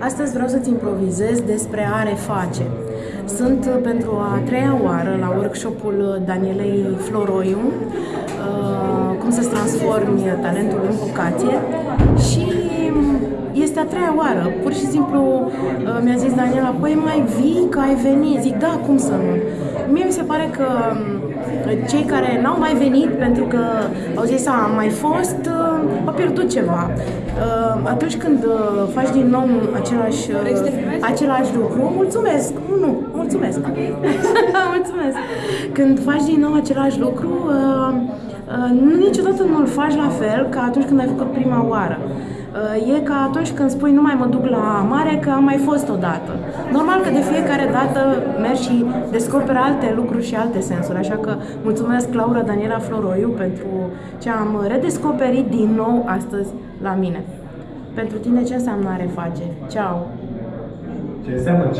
Astăzi vreau să-ți improvizez despre a reface. Sunt uh, pentru a treia oară la workshopul Danielei Floroiu, uh, cum să-ți transformi talentul în vocație și este a treia oară. Pur și simplu uh, mi-a zis Daniela, păi mai vii că ai venit. Zic, da, cum să nu? Mie mi se pare că um, cei care n-au mai venit pentru că au zis, a, am mai fost, uh, a pierdut ceva. Uh, atunci când faci din nou același, același lucru, mulțumesc, nu, mulțumesc, mulțumesc. Când faci din nou același lucru, nu niciodată nu-l faci la fel ca atunci când ai făcut prima oară. Uh, e ca atunci când spui nu mai mă duc la mare că am mai fost odată. Normal că de fiecare dată mergi și descoperi alte lucruri și alte sensuri, așa că mulțumesc Laura Daniela Floroiu pentru ce am redescoperit din nou astăzi la mine. Pentru tine ce înseamnă a reface? Ceau! Ce înseamnă